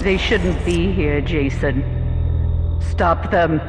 They shouldn't be here, Jason. Stop them.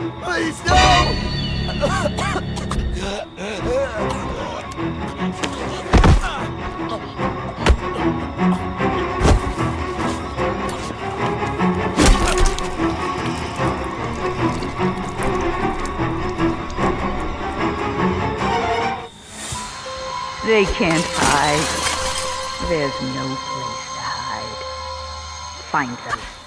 Please, no! They can't hide. There's no place to hide. Find them.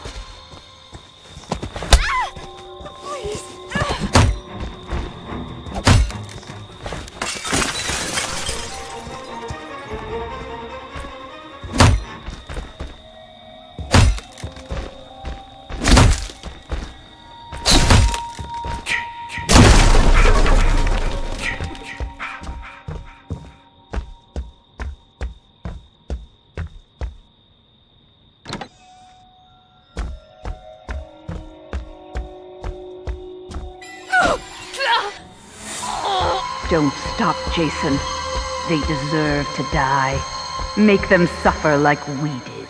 Don't stop, Jason. They deserve to die. Make them suffer like we did.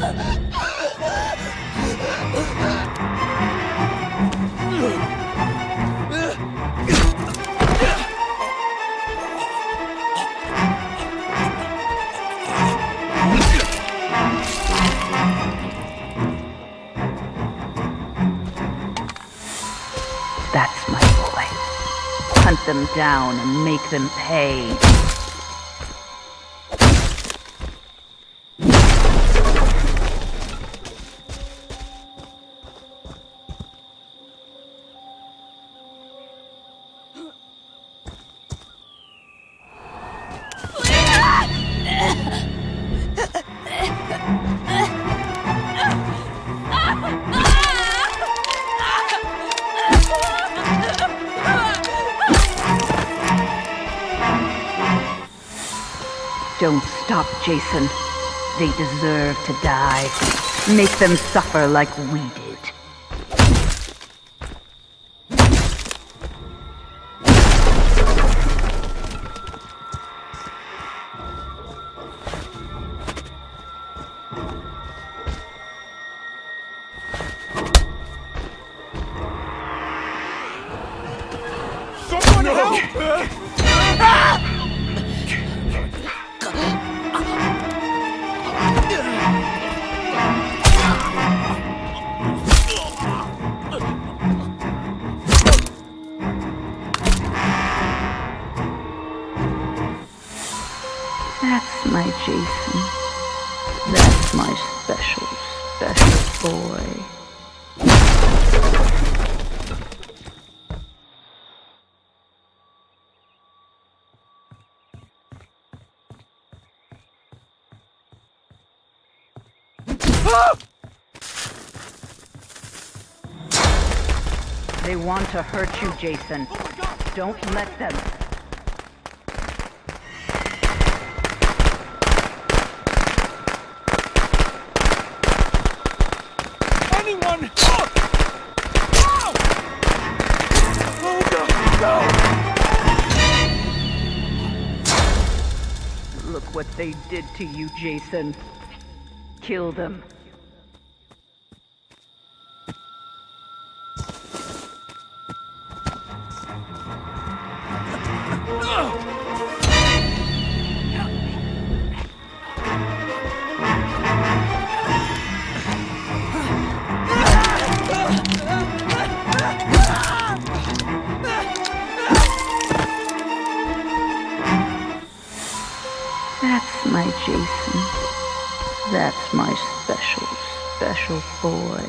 That's Hunt them down and make them pay. Don't stop, Jason. They deserve to die. Make them suffer like we did. That's my Jason. That's my special, special boy. They want to hurt you, Jason. Oh Don't let them. What they did to you, Jason. Kill them. That's my special, special boy.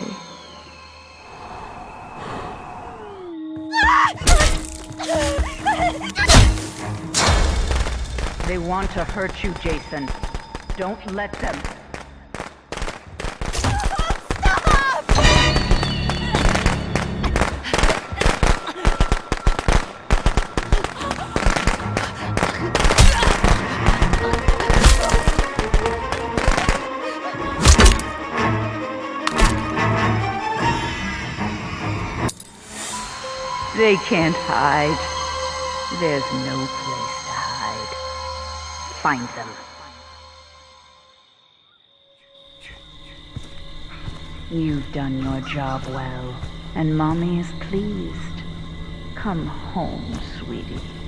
They want to hurt you, Jason. Don't let them. They can't hide. There's no place to hide. Find them. You've done your job well, and Mommy is pleased. Come home, sweetie.